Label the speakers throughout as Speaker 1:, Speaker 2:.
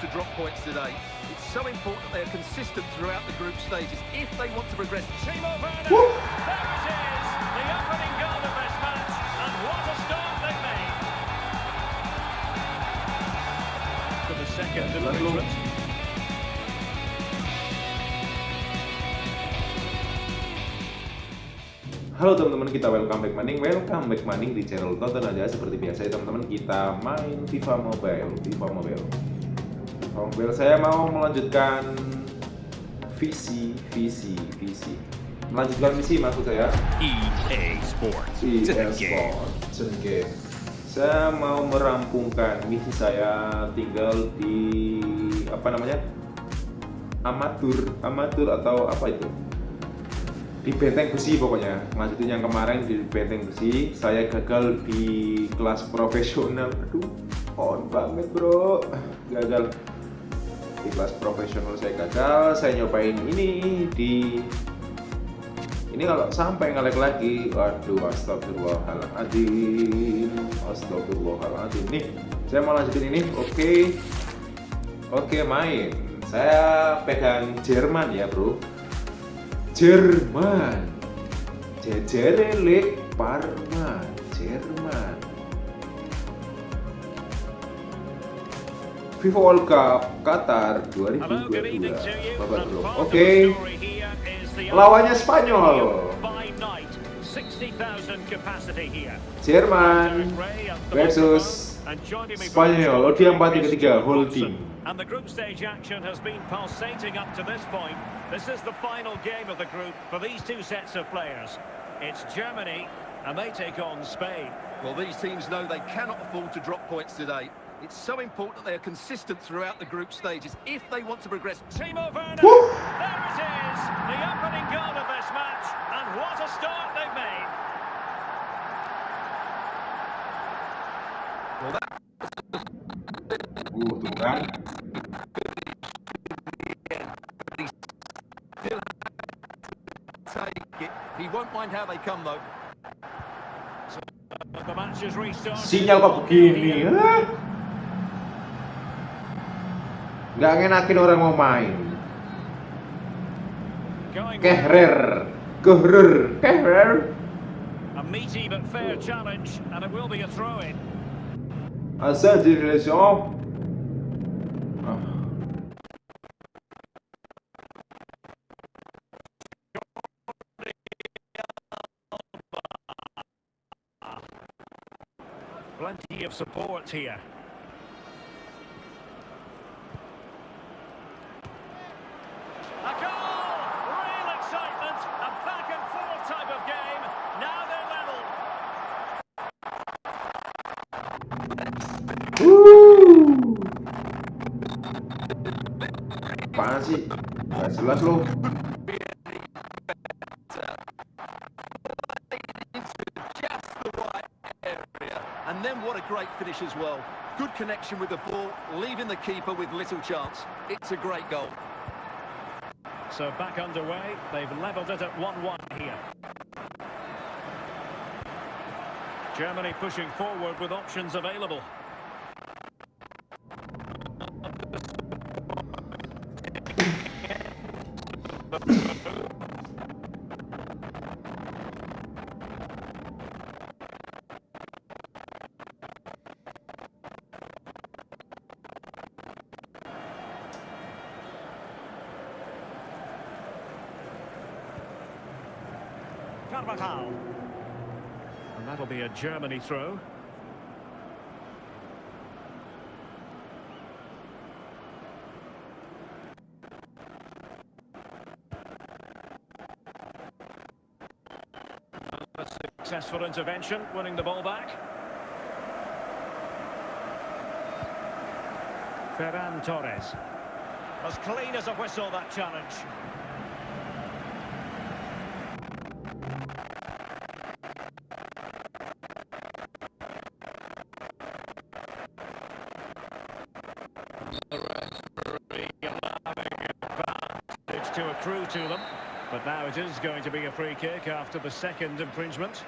Speaker 1: to drop points today. It's so important that they are consistent throughout the group stages if they want to progress.
Speaker 2: Timo Werner. There it is. The opening goal of this match. And what a start they've made. For the second improvement.
Speaker 3: Halo teman-teman, kita welcome back maning, welcome back maning di channel tonton aja seperti biasa ya teman-teman kita main FIFA Mobile, FIFA Mobile. Mobile saya mau melanjutkan visi, visi, visi. Melanjutkan visi maksud saya.
Speaker 4: EA Sports.
Speaker 3: EA Sports. Game. Saya mau merampungkan misi saya tinggal di apa namanya? Amatur, amatur atau apa itu? di benteng besi pokoknya. Lanjutin yang kemarin di benteng besi saya gagal di kelas profesional. Aduh on banget bro. Gagal di kelas profesional saya gagal saya nyobain ini di ini kalau sampai ngelek lagi waduh astagfirullahaladzim astagfirullahaladzim. Nih saya mau lanjutin ini oke. Okay. oke okay, main. Saya pegang Jerman ya bro. Jerman. Jejerele Parma. Jerman FIFA World Cup Qatar 2022 babak belum oke lawannya Spanyol Jerman versus Spanyol oh dia 4 3 whole team
Speaker 2: And the group stage action has been pulsating up to this point. This is the final game of the group for these two sets of players. It's Germany, and they take on Spain.
Speaker 1: Well, these teams know they cannot afford to drop points today. It's so important that they are consistent throughout the group stages if they want to progress.
Speaker 2: Timo Werner, Woo! there it is, the opening goal of this match, and what a start they've made.
Speaker 3: Well, that... Tuh kan.
Speaker 1: He won't mind how they come though.
Speaker 2: The match
Speaker 3: Gak ngenakin orang mau main. Kehrer, Kehrer, Kehrer.
Speaker 2: A meaty but fair challenge, and it will be a throw-in.
Speaker 3: Asa direction. Ah.
Speaker 2: Plenty of support here. A goal! Real excitement! A back and forth type of game. Now they're level.
Speaker 3: Woo! Apaan sih? Gak jelas loh.
Speaker 1: And then what a great finish as well. Good connection with the ball, leaving the keeper with little chance. It's a great goal.
Speaker 2: So back underway. They've levelled it at 1-1 here. Germany pushing forward with options available. Carvajal. That'll be a Germany throw. Successful intervention, winning the ball back. Ferran Torres. As clean as a whistle, that challenge. It's to accrue to them, but now it is going to be a free kick after the second infringement.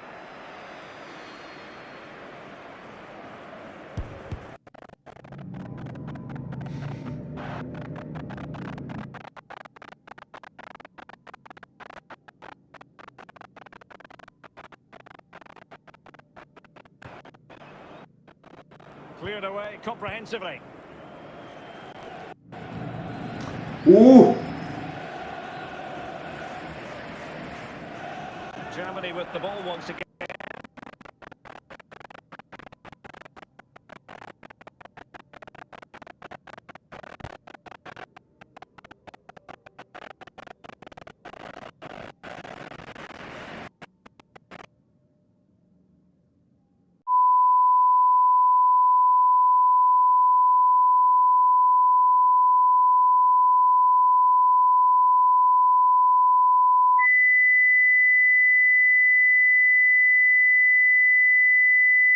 Speaker 2: cleared away comprehensively.
Speaker 3: Uh,
Speaker 2: Germany with the ball once again.